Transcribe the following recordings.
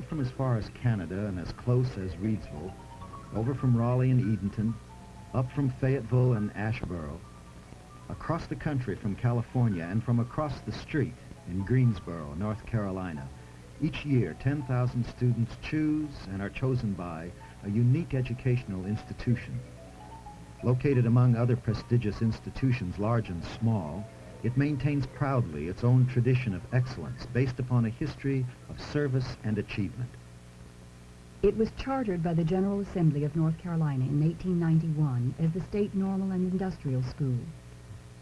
Down from as far as Canada and as close as Reidsville, over from Raleigh and Edenton, up from Fayetteville and Asheboro, across the country from California and from across the street in Greensboro, North Carolina, each year 10,000 students choose and are chosen by a unique educational institution. Located among other prestigious institutions large and small, it maintains proudly its own tradition of excellence based upon a history of service and achievement. It was chartered by the General Assembly of North Carolina in 1891 as the State Normal and Industrial School.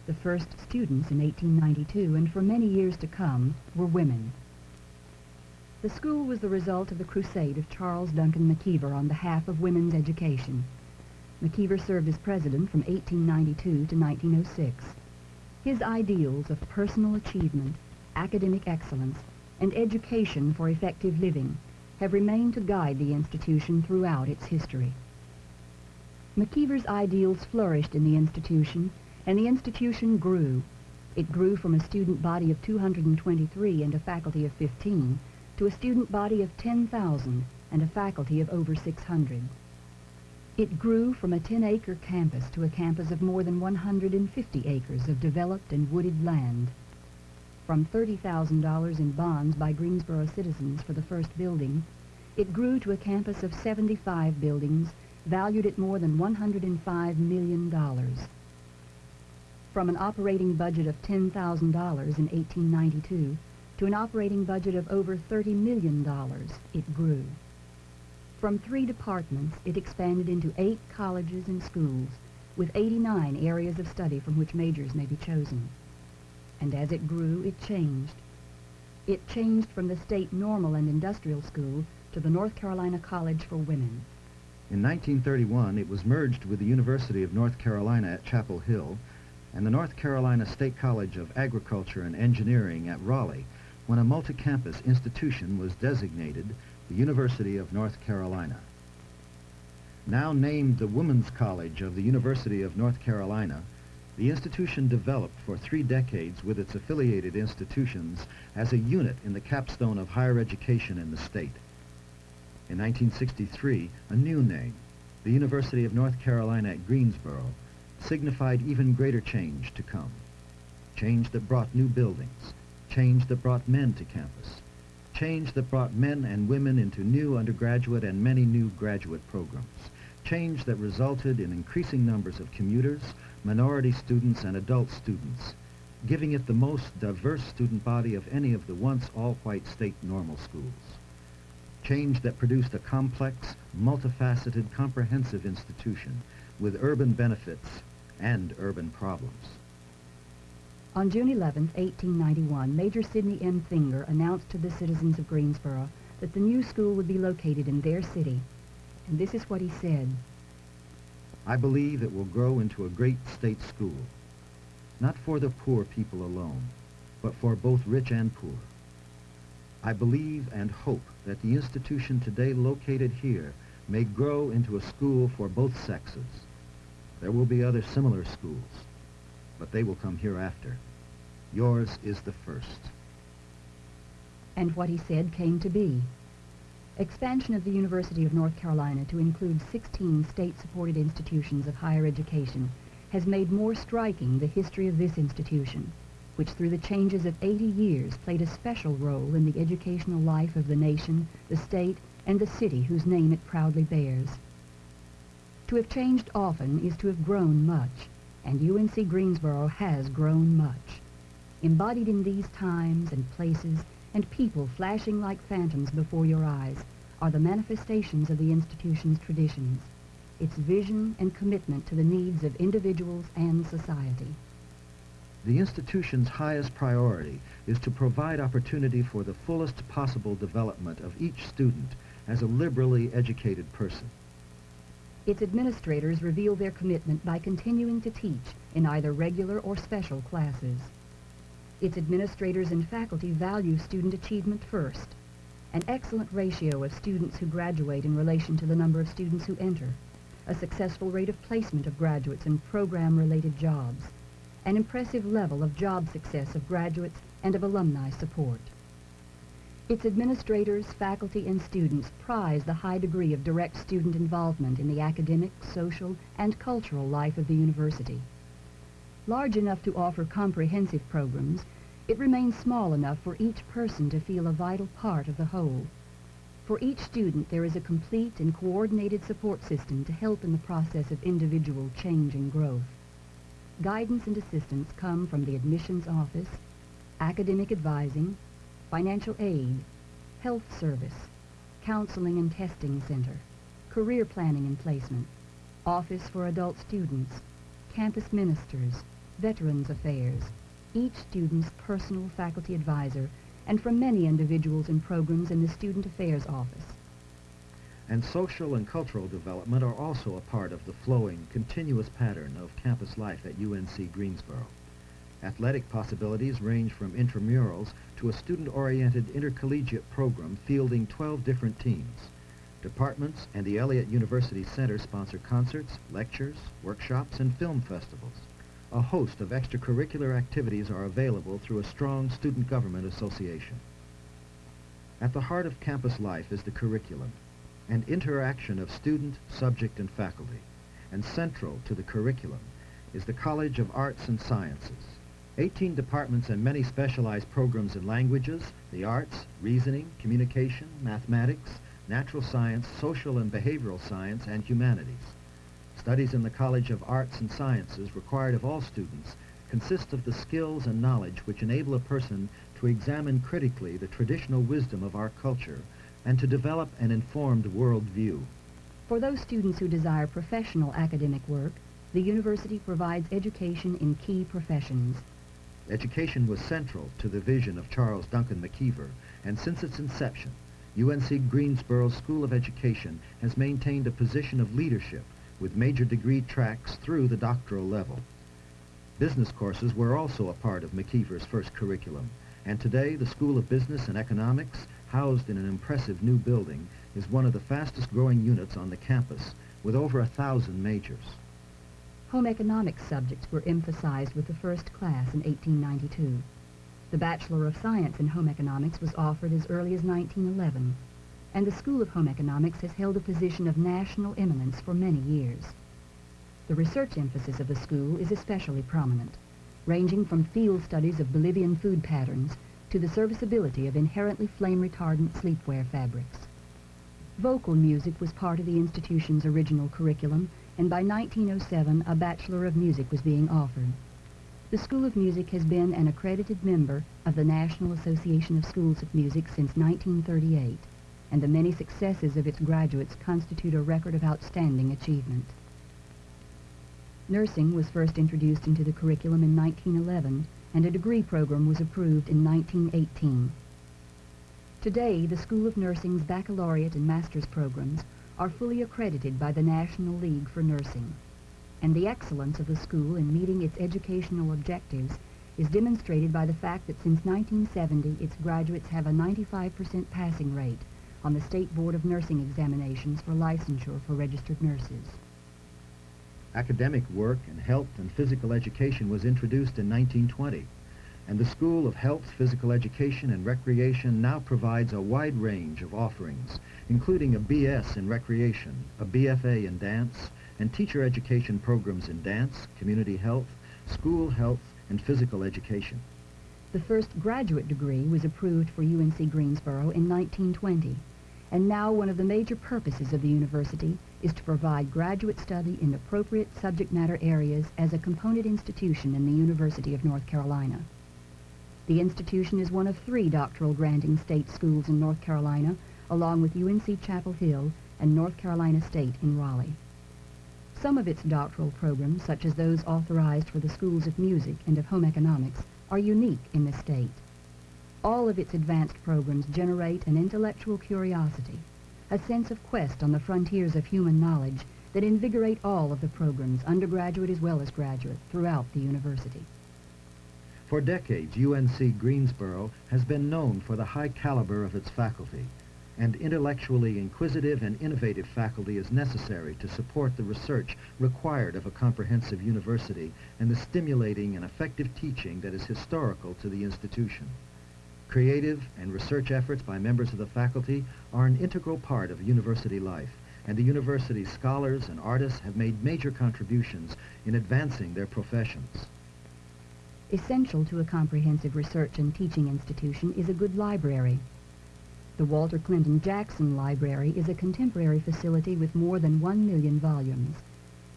The first students in 1892 and for many years to come were women. The school was the result of the crusade of Charles Duncan McIver on behalf of women's education. McIver served as president from 1892 to 1906. His ideals of personal achievement, academic excellence, and education for effective living have remained to guide the institution throughout its history. McIver's ideals flourished in the institution, and the institution grew. It grew from a student body of 223 and a faculty of 15 to a student body of 10,000 and a faculty of over 600. It grew from a 10-acre campus to a campus of more than 150 acres of developed and wooded land. From $30,000 in bonds by Greensboro citizens for the first building, it grew to a campus of 75 buildings valued at more than $105 million. From an operating budget of $10,000 in 1892 to an operating budget of over $30 million, it grew. From three departments, it expanded into eight colleges and schools, with 89 areas of study from which majors may be chosen. And as it grew, it changed. It changed from the state normal and industrial school to the North Carolina College for Women. In 1931, it was merged with the University of North Carolina at Chapel Hill and the North Carolina State College of Agriculture and Engineering at Raleigh when a multi-campus institution was designated the University of North Carolina. Now named the Women's College of the University of North Carolina, the institution developed for three decades with its affiliated institutions as a unit in the capstone of higher education in the state. In 1963, a new name, the University of North Carolina at Greensboro, signified even greater change to come. Change that brought new buildings, change that brought men to campus, change that brought men and women into new undergraduate and many new graduate programs, change that resulted in increasing numbers of commuters, minority students, and adult students, giving it the most diverse student body of any of the once all-white state normal schools. Change that produced a complex, multifaceted, comprehensive institution with urban benefits and urban problems. On June 11, 1891, Major Sidney M. Finger announced to the citizens of Greensboro that the new school would be located in their city. And this is what he said. I believe it will grow into a great state school, not for the poor people alone, but for both rich and poor. I believe and hope that the institution today located here may grow into a school for both sexes. There will be other similar schools, but they will come hereafter. Yours is the first. And what he said came to be. Expansion of the University of North Carolina to include 16 state-supported institutions of higher education has made more striking the history of this institution, which through the changes of 80 years played a special role in the educational life of the nation, the state, and the city whose name it proudly bears. To have changed often is to have grown much, and UNC Greensboro has grown much. Embodied in these times and places and people flashing like phantoms before your eyes are the manifestations of the institution's traditions, its vision and commitment to the needs of individuals and society. The institution's highest priority is to provide opportunity for the fullest possible development of each student as a liberally educated person. Its administrators reveal their commitment by continuing to teach in either regular or special classes. Its administrators and faculty value student achievement first, an excellent ratio of students who graduate in relation to the number of students who enter, a successful rate of placement of graduates in program-related jobs, an impressive level of job success of graduates and of alumni support. Its administrators, faculty, and students prize the high degree of direct student involvement in the academic, social, and cultural life of the university. Large enough to offer comprehensive programs, it remains small enough for each person to feel a vital part of the whole. For each student, there is a complete and coordinated support system to help in the process of individual change and growth. Guidance and assistance come from the admissions office, academic advising, financial aid, health service, counseling and testing center, career planning and placement, office for adult students, campus ministers, veterans affairs, each student's personal faculty advisor, and from many individuals and programs in the Student Affairs Office. And social and cultural development are also a part of the flowing, continuous pattern of campus life at UNC Greensboro. Athletic possibilities range from intramurals to a student-oriented intercollegiate program fielding 12 different teams. Departments and the Elliott University Center sponsor concerts, lectures, workshops, and film festivals. A host of extracurricular activities are available through a strong student government association. At the heart of campus life is the curriculum, an interaction of student, subject, and faculty. And central to the curriculum is the College of Arts and Sciences. 18 departments and many specialized programs in languages, the arts, reasoning, communication, mathematics, natural science, social and behavioral science, and humanities. Studies in the College of Arts and Sciences required of all students consist of the skills and knowledge which enable a person to examine critically the traditional wisdom of our culture and to develop an informed world view. For those students who desire professional academic work, the university provides education in key professions. Education was central to the vision of Charles Duncan McIver, and since its inception, UNC Greensboro School of Education has maintained a position of leadership with major degree tracks through the doctoral level. Business courses were also a part of McIver's first curriculum, and today the School of Business and Economics, housed in an impressive new building, is one of the fastest growing units on the campus, with over a thousand majors. Home economics subjects were emphasized with the first class in 1892. The Bachelor of Science in Home Economics was offered as early as 1911 and the School of Home Economics has held a position of national eminence for many years. The research emphasis of the school is especially prominent, ranging from field studies of Bolivian food patterns to the serviceability of inherently flame-retardant sleepwear fabrics. Vocal music was part of the institution's original curriculum, and by 1907 a Bachelor of Music was being offered. The School of Music has been an accredited member of the National Association of Schools of Music since 1938 and the many successes of its graduates constitute a record of outstanding achievement. Nursing was first introduced into the curriculum in 1911, and a degree program was approved in 1918. Today, the School of Nursing's baccalaureate and master's programs are fully accredited by the National League for Nursing, and the excellence of the school in meeting its educational objectives is demonstrated by the fact that since 1970 its graduates have a 95% passing rate on the State Board of Nursing examinations for licensure for registered nurses. Academic work in health and physical education was introduced in 1920, and the School of Health, Physical Education, and Recreation now provides a wide range of offerings, including a BS in Recreation, a BFA in Dance, and teacher education programs in dance, community health, school health, and physical education. The first graduate degree was approved for UNC Greensboro in 1920, and now one of the major purposes of the university is to provide graduate study in appropriate subject matter areas as a component institution in the University of North Carolina. The institution is one of three doctoral granting state schools in North Carolina, along with UNC Chapel Hill and North Carolina State in Raleigh. Some of its doctoral programs, such as those authorized for the schools of music and of home economics, are unique in the state. All of its advanced programs generate an intellectual curiosity, a sense of quest on the frontiers of human knowledge that invigorate all of the programs, undergraduate as well as graduate, throughout the university. For decades, UNC Greensboro has been known for the high caliber of its faculty, and intellectually inquisitive and innovative faculty is necessary to support the research required of a comprehensive university and the stimulating and effective teaching that is historical to the institution. Creative and research efforts by members of the faculty are an integral part of university life, and the university's scholars and artists have made major contributions in advancing their professions. Essential to a comprehensive research and teaching institution is a good library. The Walter Clinton Jackson Library is a contemporary facility with more than one million volumes,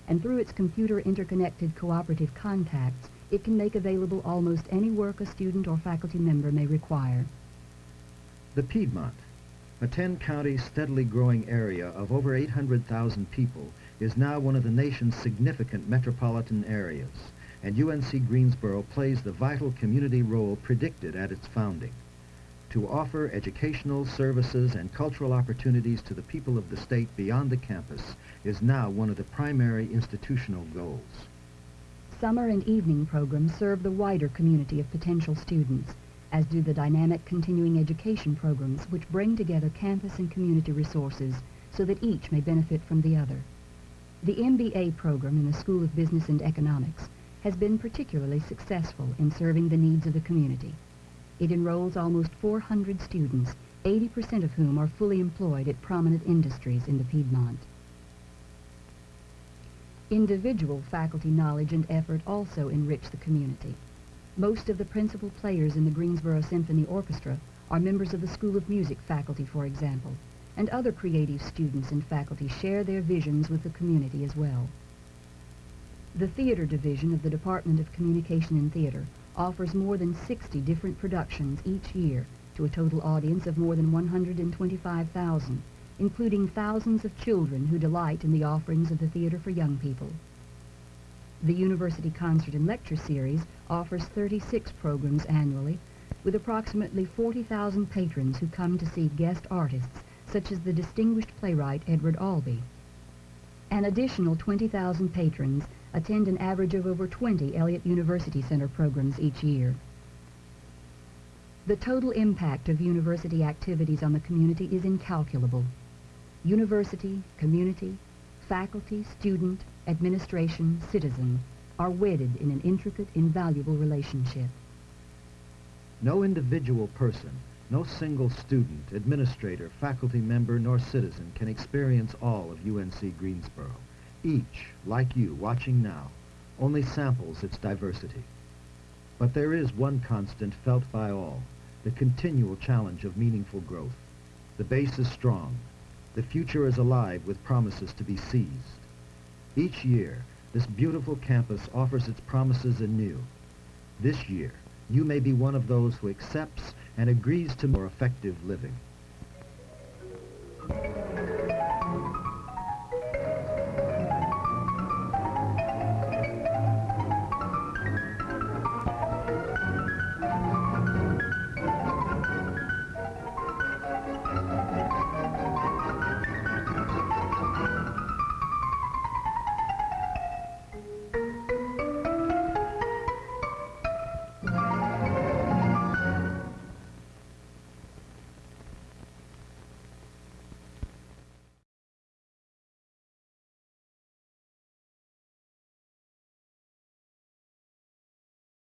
and through its computer interconnected cooperative contacts, it can make available almost any work a student or faculty member may require. The Piedmont, a 10-county steadily growing area of over 800,000 people, is now one of the nation's significant metropolitan areas, and UNC Greensboro plays the vital community role predicted at its founding to offer educational services and cultural opportunities to the people of the state beyond the campus is now one of the primary institutional goals. Summer and evening programs serve the wider community of potential students, as do the dynamic continuing education programs which bring together campus and community resources so that each may benefit from the other. The MBA program in the School of Business and Economics has been particularly successful in serving the needs of the community. It enrolls almost 400 students, 80% of whom are fully employed at prominent industries in the Piedmont. Individual faculty knowledge and effort also enrich the community. Most of the principal players in the Greensboro Symphony Orchestra are members of the School of Music faculty, for example, and other creative students and faculty share their visions with the community as well. The Theater Division of the Department of Communication and Theater offers more than 60 different productions each year to a total audience of more than 125,000, including thousands of children who delight in the offerings of the Theater for Young People. The University Concert and Lecture Series offers 36 programs annually, with approximately 40,000 patrons who come to see guest artists, such as the distinguished playwright Edward Albee. An additional 20,000 patrons attend an average of over 20 Elliott University Center programs each year. The total impact of university activities on the community is incalculable. University, community, faculty, student, administration, citizen are wedded in an intricate, invaluable relationship. No individual person, no single student, administrator, faculty member, nor citizen can experience all of UNC Greensboro. Each, like you, watching now, only samples its diversity. But there is one constant felt by all, the continual challenge of meaningful growth. The base is strong. The future is alive with promises to be seized. Each year, this beautiful campus offers its promises anew. This year, you may be one of those who accepts and agrees to more effective living.